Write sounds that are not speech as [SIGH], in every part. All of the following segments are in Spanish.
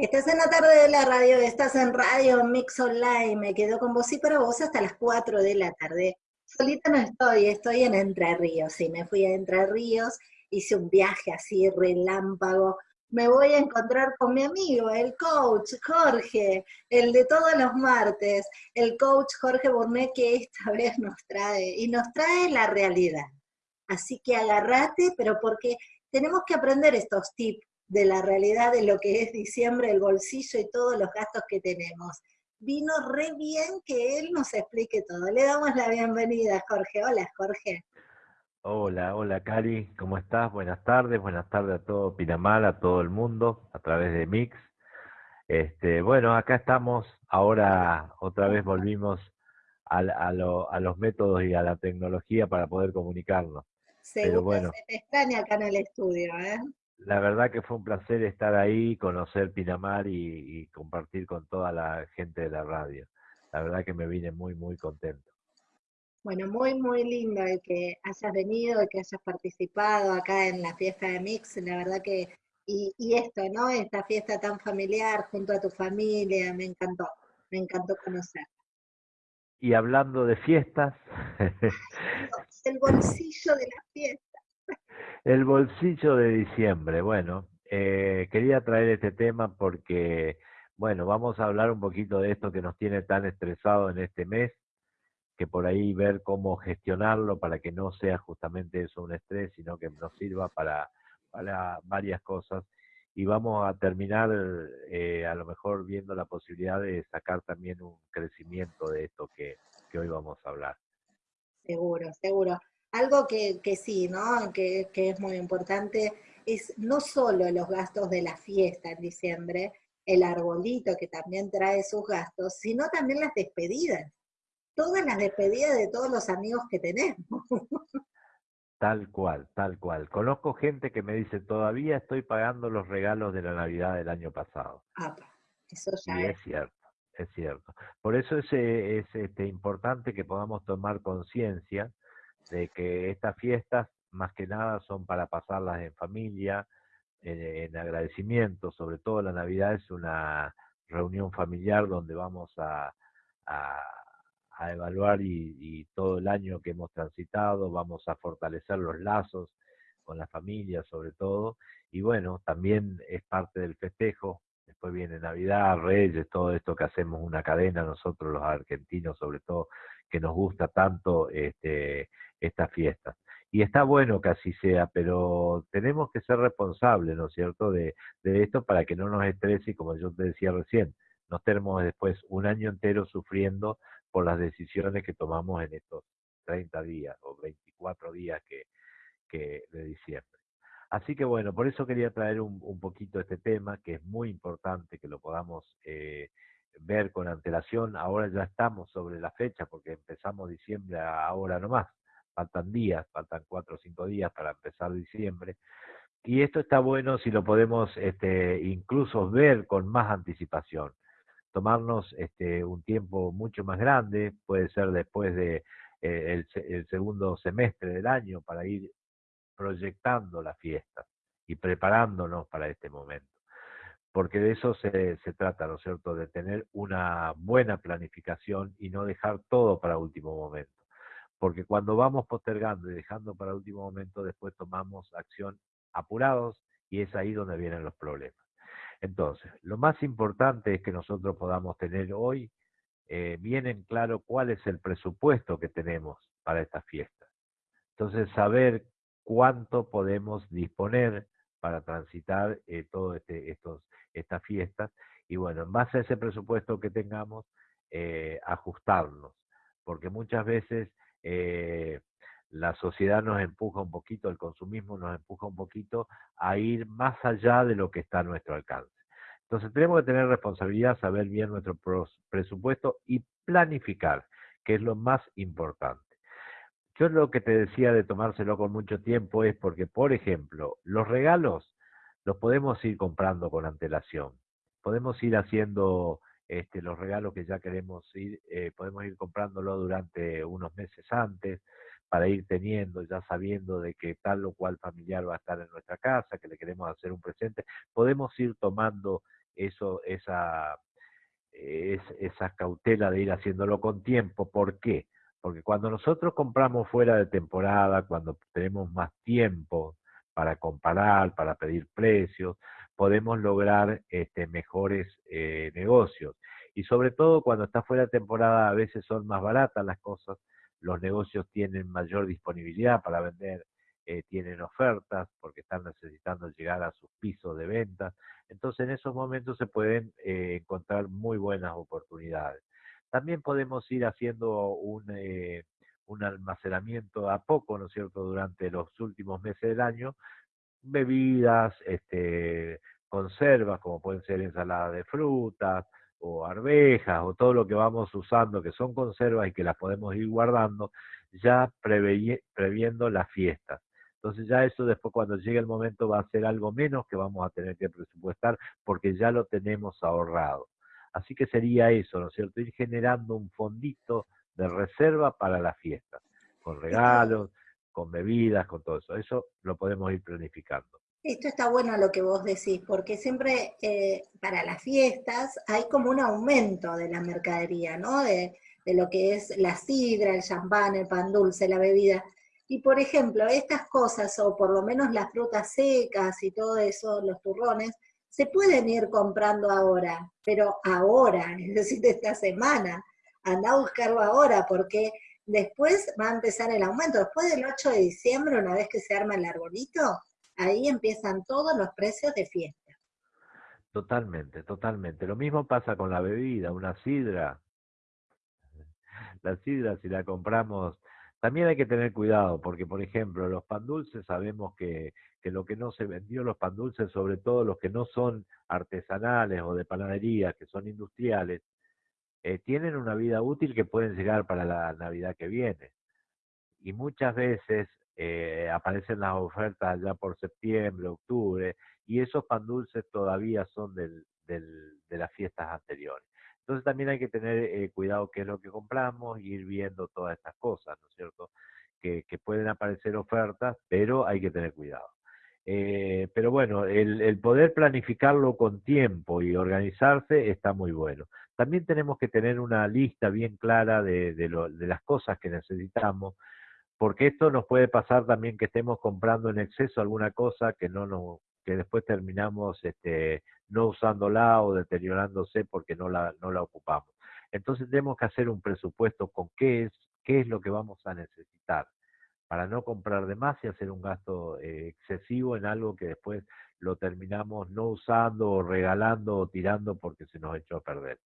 Estás en la tarde de la radio, estás en Radio Mix Online, me quedo con vos. Y para vos hasta las 4 de la tarde. Solita no estoy, estoy en Entre Ríos, sí, me fui a Entre Ríos, hice un viaje así relámpago, me voy a encontrar con mi amigo, el coach Jorge, el de todos los martes, el coach Jorge Burnet que esta [LAUGHS] vez nos trae, y nos trae la realidad. Así que agárrate, pero porque tenemos que aprender estos tips de la realidad de lo que es diciembre, el bolsillo y todos los gastos que tenemos. Vino re bien que él nos explique todo. Le damos la bienvenida, Jorge. Hola, Jorge. Hola, hola, Cari. ¿Cómo estás? Buenas tardes. Buenas tardes a todo Pinamar, a todo el mundo, a través de Mix. Este, bueno, acá estamos. Ahora otra vez volvimos a, a, a los métodos y a la tecnología para poder comunicarnos. Pero bueno. se te extraña acá en el estudio, ¿eh? La verdad que fue un placer estar ahí, conocer Pinamar y, compartir con toda la gente de la radio. La verdad que me vine muy, muy contento. Bueno, muy, muy lindo el que hayas venido, el que hayas participado acá en la fiesta de Mix. La verdad que, y, y esto, ¿no? Esta fiesta tan familiar junto a tu familia, me encantó, me encantó conocer. Y hablando de fiestas. [LAUGHS] el bolsillo de la fiesta. El bolsillo de diciembre. Bueno, eh, quería traer este tema porque, bueno, vamos a hablar un poquito de esto que nos tiene tan estresado en este mes, que por ahí ver cómo gestionarlo para que no sea justamente eso un estrés, sino que nos sirva para, varias cosas. Y vamos a terminar eh, a lo mejor viendo la posibilidad de sacar también un crecimiento de esto que, que hoy vamos a hablar. Seguro, seguro. Algo que, que sí, ¿no? Que, que, es muy importante es no solo los gastos de la fiesta en diciembre, el arbolito que también trae sus gastos, sino también las despedidas. Todas las despedidas de todos los amigos que tenemos. [LAUGHS] Tal cual, tal cual. Conozco gente que me dice, todavía estoy pagando los regalos de la Navidad del año pasado. Ah, eso ya y es. es cierto, es cierto. Por eso es, es este, importante que podamos tomar conciencia de que estas fiestas más que nada son para pasarlas en familia, en, agradecimiento, sobre todo la Navidad es una reunión familiar donde vamos a, a, evaluar y, todo el año que hemos transitado, vamos a fortalecer los lazos con la familia sobre todo, y bueno, también es parte del festejo, después viene Navidad, Reyes, todo esto que hacemos una cadena nosotros los argentinos sobre todo, que nos gusta tanto este, estas fiestas. Y está bueno que así sea, pero tenemos que ser responsables, ¿no es cierto?, de, de esto para que no nos estrese como yo te decía recién, no estemos después un año entero sufriendo por las decisiones que tomamos en estos 30 días o 24 días que, que de diciembre. Así que bueno, por eso quería traer un, un, poquito este tema, que es muy importante que lo podamos eh, ver con antelación. Ahora ya estamos sobre la fecha, porque empezamos diciembre ahora nomás faltan días, faltan cuatro o cinco días para empezar diciembre. Y esto está bueno si lo podemos este, incluso ver con más anticipación. Tomarnos este, un tiempo mucho más grande, puede ser después de eh, el, segundo semestre del año, para ir proyectando la fiesta y preparándonos para este momento. Porque de eso se, se trata, ¿no es cierto? De tener una buena planificación y no dejar todo para último momento porque cuando vamos postergando y dejando para último momento, después tomamos acción apurados y es ahí donde vienen los problemas. Entonces, lo más importante es que nosotros podamos tener hoy eh, bien en claro cuál es el presupuesto que tenemos para esta fiesta. Entonces, saber cuánto podemos disponer para transitar eh, todas este, estos, estas fiestas y bueno, en base a ese presupuesto que tengamos, eh, ajustarnos, porque muchas veces eh, la sociedad nos empuja un poquito, el consumismo nos empuja un poquito a ir más allá de lo que está a nuestro alcance. Entonces tenemos que tener responsabilidad, saber bien nuestro presupuesto y planificar, que es lo más importante. Yo lo que te decía de tomárselo con mucho tiempo es porque, por ejemplo, los regalos los podemos ir comprando con antelación. Podemos ir haciendo este, los regalos que ya queremos ir, eh, podemos ir comprándolo durante unos meses antes para ir teniendo, ya sabiendo de que tal o cual familiar va a estar en nuestra casa, que le queremos hacer un presente, podemos ir tomando eso, esa, es, esa cautela de ir haciéndolo con tiempo. ¿Por qué? Porque cuando nosotros compramos fuera de temporada, cuando tenemos más tiempo para comparar, para pedir precios, podemos lograr este, mejores eh, negocios. Y sobre todo cuando está fuera de temporada a veces son más baratas las cosas, los negocios tienen mayor disponibilidad para vender, eh, tienen ofertas porque están necesitando llegar a sus pisos de venta. Entonces en esos momentos se pueden eh, encontrar muy buenas oportunidades. También podemos ir haciendo un, eh, un almacenamiento a poco, ¿no es cierto?, durante los últimos meses del año, bebidas, este, conservas, como pueden ser ensaladas de frutas, o arvejas o todo lo que vamos usando que son conservas y que las podemos ir guardando ya previendo las fiestas. Entonces ya eso después cuando llegue el momento va a ser algo menos que vamos a tener que presupuestar porque ya lo tenemos ahorrado. Así que sería eso, ¿no es cierto? Ir generando un fondito de reserva para las fiestas, con regalos, con bebidas, con todo eso. Eso lo podemos ir planificando. Esto está bueno lo que vos decís, porque siempre eh, para las fiestas hay como un aumento de la mercadería, ¿no? De, lo que es la sidra, el champán, el pan dulce, la bebida. Y por ejemplo, estas cosas, o por lo menos las frutas secas y todo eso, los turrones, se pueden ir comprando ahora, pero ahora, [LAUGHS] es decir, esta semana. Anda a buscarlo ahora, porque después va a empezar el aumento. Después del 8 de diciembre, una vez que se arma el arbolito, ahí empiezan todos los precios de fiesta. Totalmente, totalmente. Lo mismo pasa con la bebida, una sidra. La sidra, si la compramos, también hay que tener cuidado, porque por ejemplo, los pan dulces sabemos que, que lo que no se vendió, los pan dulces, sobre todo los que no son artesanales o de panadería, que son industriales, eh, tienen una vida útil que pueden llegar para la Navidad que viene. Y muchas veces eh, aparecen las ofertas ya por septiembre, octubre, y esos pan dulces todavía son del, de las fiestas anteriores. Entonces también hay que tener eh, cuidado qué es lo que compramos ir viendo todas estas cosas, ¿no es cierto? Que, pueden aparecer ofertas, pero hay que tener cuidado. Eh, pero bueno, el, poder planificarlo con tiempo y organizarse está muy bueno. También tenemos que tener una lista bien clara de las cosas que necesitamos, porque esto nos puede pasar también que estemos comprando en exceso alguna cosa que no nos, que después terminamos este, no usándola o deteriorándose porque no la, no la ocupamos. Entonces tenemos que hacer un presupuesto con qué es, qué es lo que vamos a necesitar para no comprar de más y hacer un gasto eh, excesivo en algo que después lo terminamos no usando o regalando o tirando porque se nos echó a perder.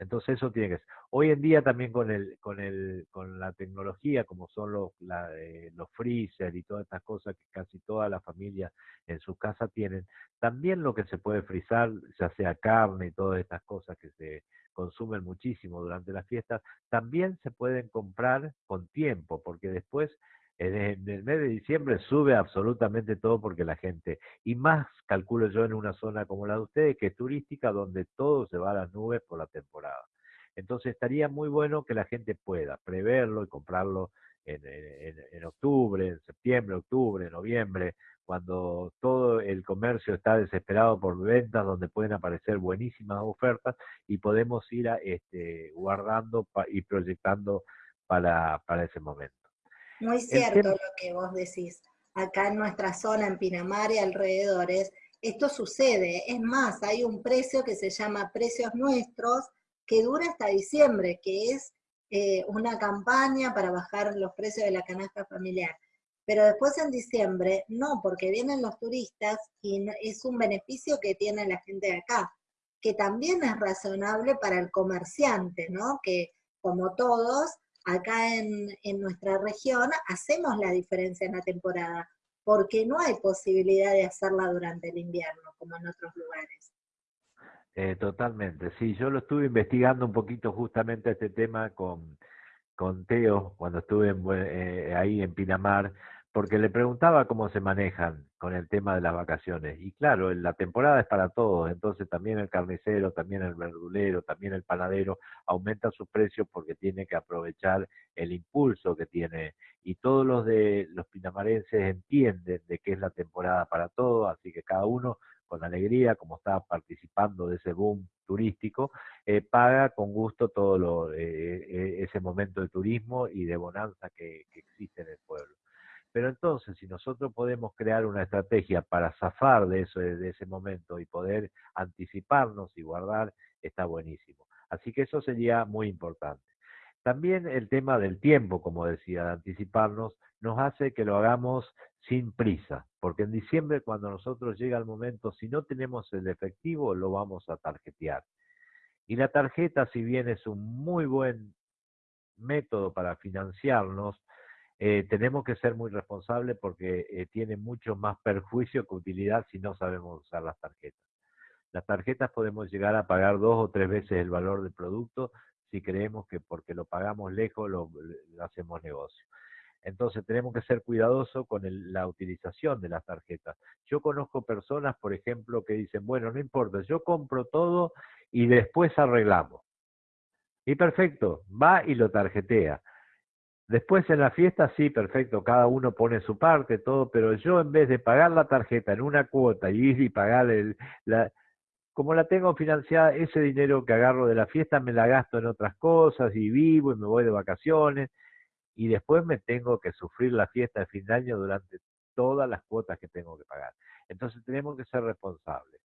Entonces eso tiene que ser. Hoy en día también con el, con el, con la tecnología, como son los, la, los freezer y todas estas cosas que casi toda la familia en su casa tienen, también lo que se puede frizar, ya sea carne y todas estas cosas que se consumen muchísimo durante las fiestas, también se pueden comprar con tiempo, porque después en el mes de diciembre sube absolutamente todo porque la gente, y más calculo yo en una zona como la de ustedes, que es turística, donde todo se va a las nubes por la temporada. Entonces estaría muy bueno que la gente pueda preverlo y comprarlo en, en, octubre, en septiembre, octubre, noviembre, cuando todo el comercio está desesperado por ventas, donde pueden aparecer buenísimas ofertas y podemos ir a, este, guardando y proyectando para, para ese momento. Muy cierto lo que vos decís. Acá en nuestra zona, en Pinamar y alrededores, esto sucede. Es más, hay un precio que se llama Precios Nuestros, que dura hasta diciembre, que es eh, una campaña para bajar los precios de la canasta familiar. Pero después en diciembre, no, porque vienen los turistas y es un beneficio que tiene la gente de acá, que también es razonable para el comerciante, ¿no? Que como todos, acá en, nuestra región hacemos la diferencia en la temporada, porque no hay posibilidad de hacerla durante el invierno, como en otros lugares. Eh, totalmente, sí, yo lo estuve investigando un poquito justamente este tema con, con Teo cuando estuve eh, ahí en Pinamar, porque le preguntaba cómo se manejan con el tema de las vacaciones. Y claro, la temporada es para todos, entonces también el carnicero, también el verdulero, también el panadero aumenta sus precios porque tiene que aprovechar el impulso que tiene. Y todos los de los pinamarenses entienden de que es la temporada para todos, así que cada uno con alegría, como está participando de ese boom turístico, eh, paga con gusto todo lo, eh, ese momento de turismo y de bonanza que, existe en el pueblo. Pero entonces, si nosotros podemos crear una estrategia para zafar de, eso, de ese momento y poder anticiparnos y guardar, está buenísimo. Así que eso sería muy importante. También el tema del tiempo, como decía, de anticiparnos, nos hace que lo hagamos sin prisa, porque en diciembre cuando nosotros llega el momento, si no tenemos el efectivo, lo vamos a tarjetear. Y la tarjeta, si bien es un muy buen método para financiarnos, eh, tenemos que ser muy responsables porque eh, tiene mucho más perjuicio que utilidad si no sabemos usar las tarjetas. Las tarjetas podemos llegar a pagar dos o tres veces el valor del producto si creemos que porque lo pagamos lejos lo, hacemos negocio. Entonces tenemos que ser cuidadosos con la utilización de las tarjetas. Yo conozco personas, por ejemplo, que dicen, bueno, no importa, yo compro todo y después arreglamos. Y perfecto, va y lo tarjetea. Después en la fiesta, sí, perfecto, cada uno pone su parte, todo, pero yo en vez de pagar la tarjeta en una cuota y ir y pagar el, la, como la tengo financiada, ese dinero que agarro de la fiesta me la gasto en otras cosas y vivo y me voy de vacaciones y después me tengo que sufrir la fiesta de fin de año durante todas las cuotas que tengo que pagar. Entonces tenemos que ser responsables.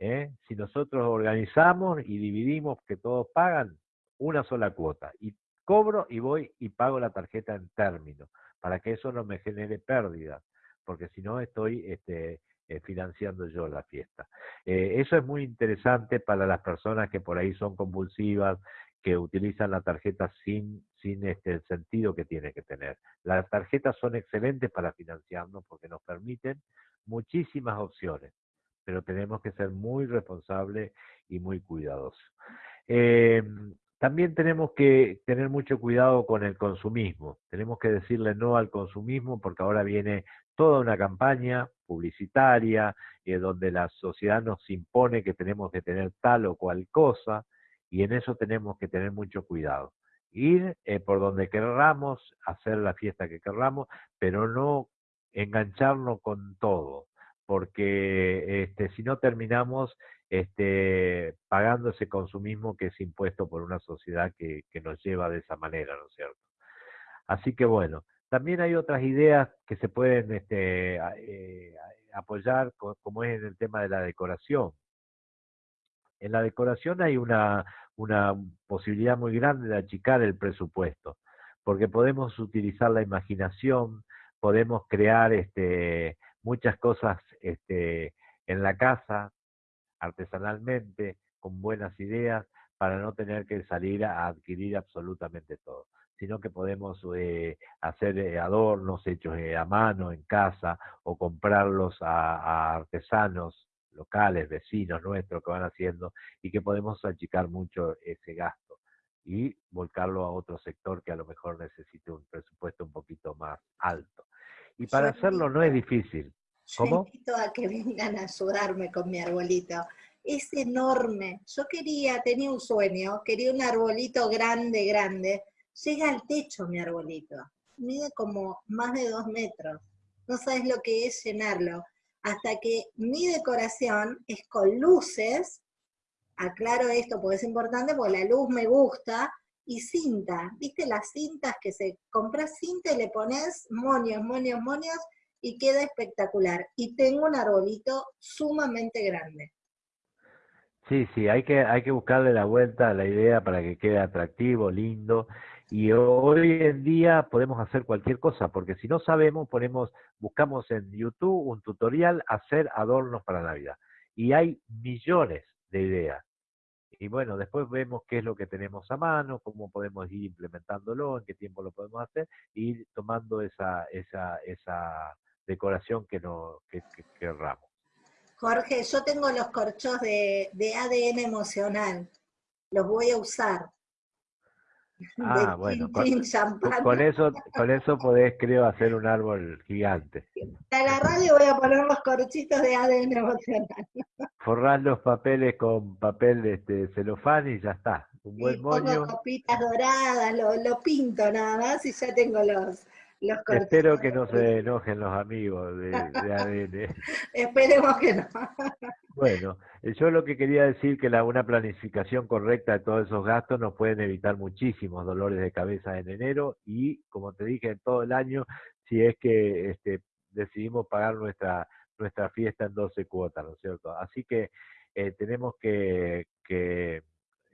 ¿eh? Si nosotros organizamos y dividimos que todos pagan una sola cuota y cobro y voy y pago la tarjeta en término para que eso no me genere pérdidas, porque si no estoy este, eh, financiando yo la fiesta. Eh, eso es muy interesante para las personas que por ahí son compulsivas, que utilizan la tarjeta sin, sin este, el sentido que tiene que tener. Las tarjetas son excelentes para financiarnos porque nos permiten muchísimas opciones, pero tenemos que ser muy responsables y muy cuidadosos. Em, también tenemos que tener mucho cuidado con el consumismo. Tenemos que decirle no al consumismo porque ahora viene toda una campaña publicitaria eh, donde la sociedad nos impone que tenemos que tener tal o cual cosa y en eso tenemos que tener mucho cuidado. Ir eh, por donde querramos, hacer la fiesta que querramos, pero no engancharnos con todo, porque este, si no terminamos este, pagando ese consumismo que es impuesto por una sociedad que, nos lleva de esa manera, ¿no es cierto? Así que bueno, también hay otras ideas que se pueden este, eh, apoyar, como es en el tema de la decoración. En la decoración hay una, una posibilidad muy grande de achicar el presupuesto, porque podemos utilizar la imaginación, podemos crear este, muchas cosas este, en la casa, artesanalmente, con buenas ideas, para no tener que salir a adquirir absolutamente todo sino que podemos eh, hacer eh, adornos hechos eh, a mano en casa o comprarlos a, artesanos locales, vecinos nuestros que van haciendo y que podemos achicar mucho ese gasto y volcarlo a otro sector que a lo mejor necesite un presupuesto un poquito más alto. Y para hacerlo no es difícil. ¿Cómo? Yo invito a que [LAUGHS] vengan a ayudarme con mi arbolito. Es enorme. Yo quería, tenía un sueño, quería un arbolito grande, grande, llega al techo mi arbolito, mide como más de dos metros, no sabes lo que es llenarlo, hasta que mi decoración es con luces, aclaro esto porque es importante, porque la luz me gusta, y cinta, ¿viste las cintas que se compras cinta y le pones monios, monios, monios, y queda espectacular. Y tengo un arbolito sumamente grande. Sí, sí, hay que, hay que buscarle la vuelta a la idea para que quede atractivo, lindo, y hoy en día podemos hacer cualquier cosa, porque si no sabemos, ponemos, buscamos en YouTube un tutorial hacer adornos para Navidad. Y hay millones de ideas. Y bueno, después vemos qué es lo que tenemos a mano, cómo podemos ir implementándolo, en qué tiempo lo podemos hacer, y ir tomando esa, esa, esa decoración que, no, que, querramos. Jorge, yo tengo los corchos de, de ADN emocional, los voy a usar [LAUGHS] Ah, bueno, con, eso, con eso podés, creo, hacer un árbol gigante. A la radio voy a poner los corchitos de ADN emocional. Forrar los papeles con papel de este, celofán y ya está. Un buen moño. copitas doradas, lo, pinto nada más y ya tengo los, Espero que no se enojen los amigos de, ADN. [LAUGHS] Esperemos que no. [LAUGHS] bueno, yo lo que quería decir que la, una planificación correcta de todos esos gastos nos pueden evitar muchísimos dolores de cabeza en enero y, como te dije, en todo el año, si es que este, decidimos pagar nuestra, nuestra fiesta en 12 cuotas, ¿no es cierto? Así que eh, tenemos que,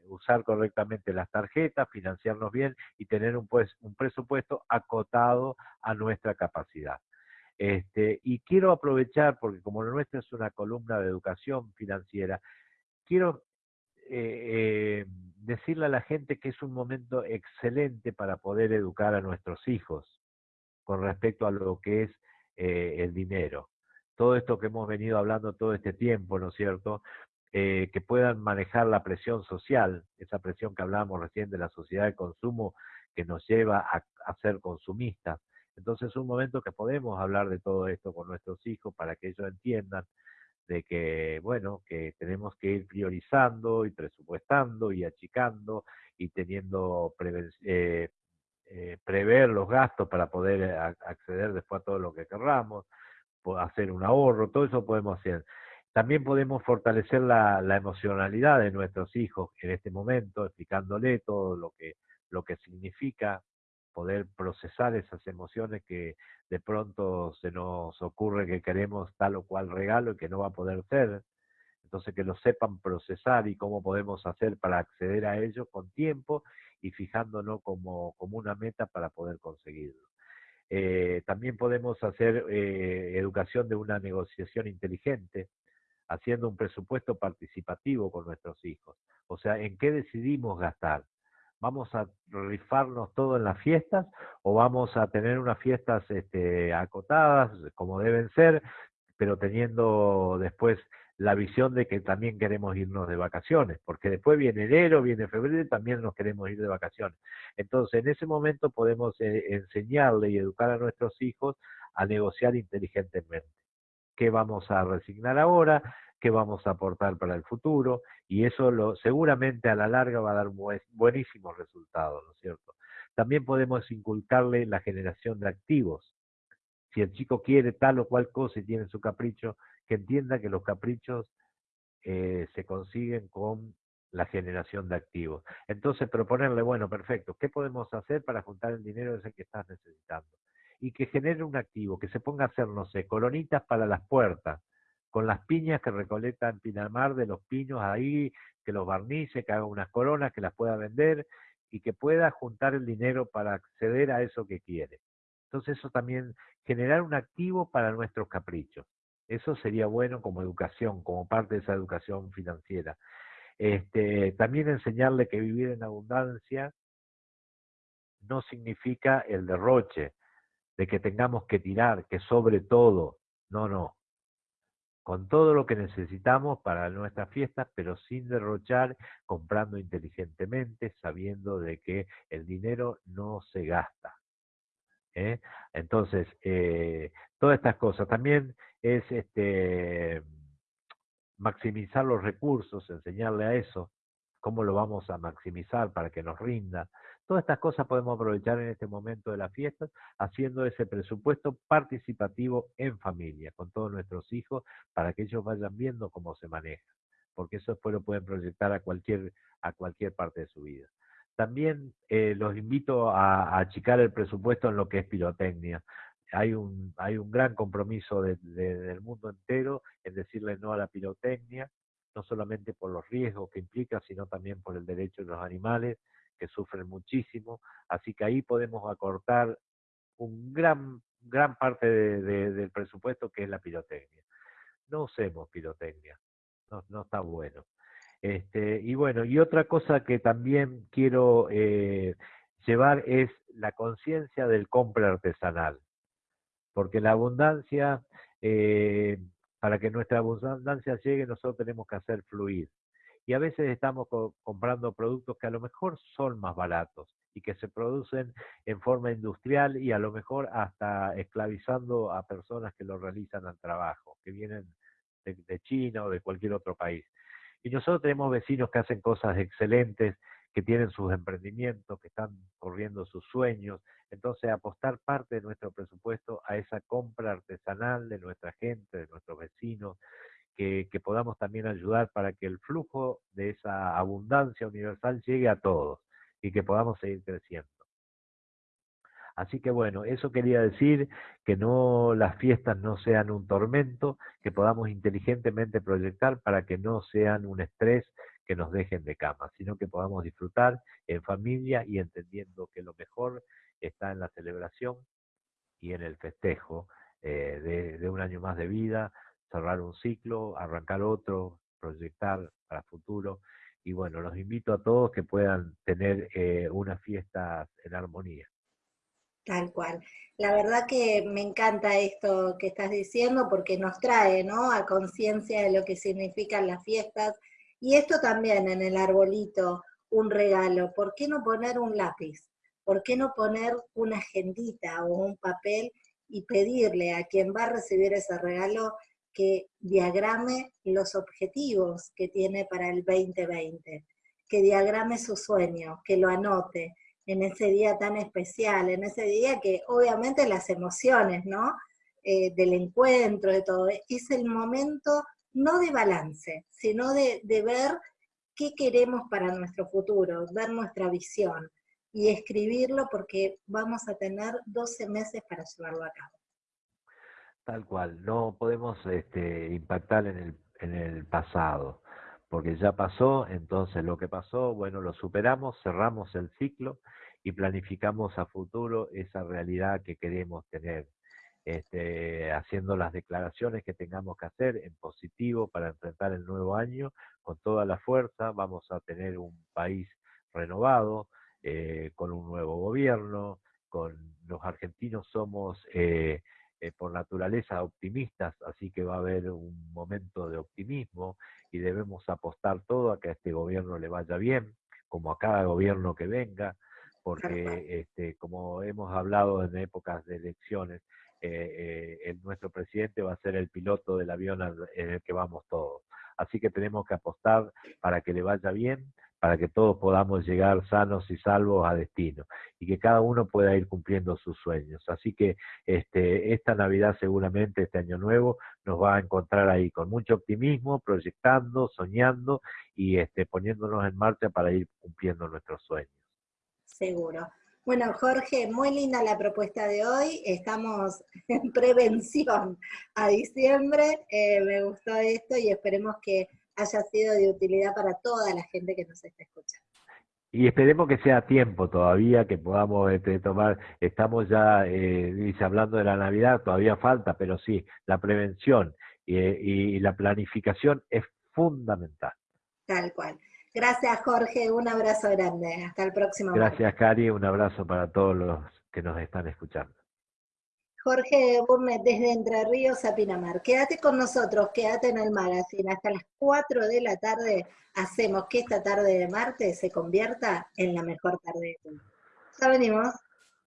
usar correctamente las tarjetas, financiarnos bien y tener un, pues, un presupuesto acotado a nuestra capacidad. Este, y quiero aprovechar, porque como lo nuestro es una columna de educación financiera, quiero eh, eh, decirle a la gente que es un momento excelente para poder educar a nuestros hijos con respecto a lo que es el dinero. Todo esto que hemos venido hablando todo este tiempo, ¿no es cierto? Eh, que puedan manejar la presión social, esa presión que hablábamos recién de la sociedad de consumo que nos lleva a, ser consumistas. Entonces es un momento que podemos hablar de todo esto con nuestros hijos para que ellos entiendan de que, bueno, que tenemos que ir priorizando y presupuestando y achicando y teniendo eh, eh, prever los gastos para poder acceder después a todo lo que querramos, hacer un ahorro, todo eso podemos hacer. También podemos fortalecer la, emocionalidad de nuestros hijos en este momento, explicándole todo lo que, lo que significa poder procesar esas emociones que de pronto se nos ocurre que queremos tal o cual regalo y que no va a poder ser. Entonces que lo sepan procesar y cómo podemos hacer para acceder a ello con tiempo y fijándonos como, como una meta para poder conseguirlo. Eh, también podemos hacer eh, educación de una negociación inteligente, haciendo un presupuesto participativo con nuestros hijos. O sea, ¿en qué decidimos gastar? ¿Vamos a rifarnos todo en las fiestas o vamos a tener unas fiestas este, acotadas como deben ser, pero teniendo después la visión de que también queremos irnos de vacaciones, porque después viene enero, viene febrero y también nos queremos ir de vacaciones. Entonces, en ese momento podemos eh, enseñarle y educar a nuestros hijos a negociar inteligentemente qué vamos a resignar ahora, qué vamos a aportar para el futuro, y eso lo, seguramente a la larga va a dar buenísimos resultados, ¿no es cierto? También podemos inculcarle la generación de activos. Si el chico quiere tal o cual cosa y tiene su capricho, que entienda que los caprichos eh, se consiguen con la generación de activos. Entonces proponerle, bueno, perfecto, ¿qué podemos hacer para juntar el dinero ese que estás necesitando? y que genere un activo, que se ponga a hacer, no sé, colonitas para las puertas, con las piñas que recolecta en Pinamar de los piños ahí, que los barnice, que haga unas coronas, que las pueda vender y que pueda juntar el dinero para acceder a eso que quiere. Entonces eso también, generar un activo para nuestros caprichos. Eso sería bueno como educación, como parte de esa educación financiera. Este, también enseñarle que vivir en abundancia no significa el derroche, de que tengamos que tirar, que sobre todo, no, no, con todo lo que necesitamos para nuestras fiestas, pero sin derrochar, comprando inteligentemente, sabiendo de que el dinero no se gasta. ¿Eh? Entonces, eh, todas estas cosas. También es este, maximizar los recursos, enseñarle a eso, cómo lo vamos a maximizar para que nos rinda. Todas estas cosas podemos aprovechar en este momento de las fiestas, haciendo ese presupuesto participativo en familia, con todos nuestros hijos, para que ellos vayan viendo cómo se maneja, porque eso después lo pueden proyectar a cualquier, a cualquier parte de su vida. También eh, los invito a, achicar el presupuesto en lo que es pirotecnia. Hay un, gran compromiso del mundo entero en decirle no a la pirotecnia, no solamente por los riesgos que implica, sino también por el derecho de los animales, que sufren muchísimo, así que ahí podemos acortar un gran, gran parte del presupuesto que es la pirotecnia. No usemos pirotecnia, no está bueno. Este, y bueno, y otra cosa que también quiero eh, llevar es la conciencia del compra artesanal, porque la abundancia, eh, para que nuestra abundancia llegue, nosotros tenemos que hacer fluir y a veces estamos comprando productos que a lo mejor son más baratos y que se producen en forma industrial y a lo mejor hasta esclavizando a personas que lo realizan al trabajo, que vienen de, China o de cualquier otro país. Y nosotros tenemos vecinos que hacen cosas excelentes, que tienen sus emprendimientos, que están corriendo sus sueños. Entonces, apostar parte de nuestro presupuesto a esa compra artesanal de nuestra gente, de nuestros vecinos, que, que podamos también ayudar para que el flujo de esa abundancia universal llegue a todos y que podamos seguir creciendo. Así que bueno, eso quería decir, que no las fiestas no sean un tormento, que podamos inteligentemente proyectar para que no sean un estrés que nos dejen de cama, sino que podamos disfrutar en familia y entendiendo que lo mejor está en la celebración y en el festejo eh, de, un año más de vida, cerrar un ciclo, arrancar otro, proyectar para futuro. Y bueno, los invito a todos que puedan tener eh, unas fiestas en armonía. Tal cual. La verdad que me encanta esto que estás diciendo porque nos trae ¿no? a conciencia de lo que significan las fiestas. Y esto también en el arbolito, un regalo. ¿Por qué no poner un lápiz? ¿Por qué no poner una agendita o un papel y pedirle a quien va a recibir ese regalo que diagrame los objetivos que tiene para el 2020, que diagrame su sueño, que lo anote, en ese día tan especial, en ese día que obviamente las emociones, ¿no? Eh, del encuentro, de todo, es el momento no de balance, sino de, de ver qué queremos para nuestro futuro, ver nuestra visión y escribirlo porque vamos a tener 12 meses para llevarlo a cabo. Tal cual, no podemos este, impactar en el, en el pasado, porque ya pasó, entonces lo que pasó, bueno, lo superamos, cerramos el ciclo y planificamos a futuro esa realidad que queremos tener, este, haciendo las declaraciones que tengamos que hacer en positivo para enfrentar el nuevo año con toda la fuerza, vamos a tener un país renovado, eh, con un nuevo gobierno, con los argentinos somos eh, eh, por naturaleza optimistas, así que va a haber un momento de optimismo y debemos apostar todo a que a este gobierno le vaya bien, como a cada gobierno que venga, porque este, como hemos hablado en épocas de elecciones, eh, eh, nuestro presidente va a ser el piloto del avión en el que vamos todos. Así que tenemos que apostar para que le vaya bien, para que todos podamos llegar sanos y salvos a destino y que cada uno pueda ir cumpliendo sus sueños. Así que este, esta Navidad seguramente, este año nuevo, nos va a encontrar ahí con mucho optimismo, proyectando, soñando y este, poniéndonos en marcha para ir cumpliendo nuestros sueños. Seguro. Bueno, Jorge, muy linda la propuesta de hoy. Estamos en prevención a diciembre. Eh, me gustó esto y esperemos que haya sido de utilidad para toda la gente que nos está escuchando. Y esperemos que sea tiempo todavía, que podamos este, tomar, estamos ya eh, hablando de la Navidad, todavía falta, pero sí, la prevención y la planificación es fundamental. Tal cual. Gracias, Jorge. Un abrazo grande. Hasta el próximo. Gracias, Cari. Un abrazo para todos los que nos están escuchando. Jorge Burnet desde Entre Ríos a Pinamar. Quédate con nosotros, quédate en el magazine. Hasta las 4 de la tarde hacemos que esta tarde de martes se convierta en la mejor tarde de todo. Ya venimos.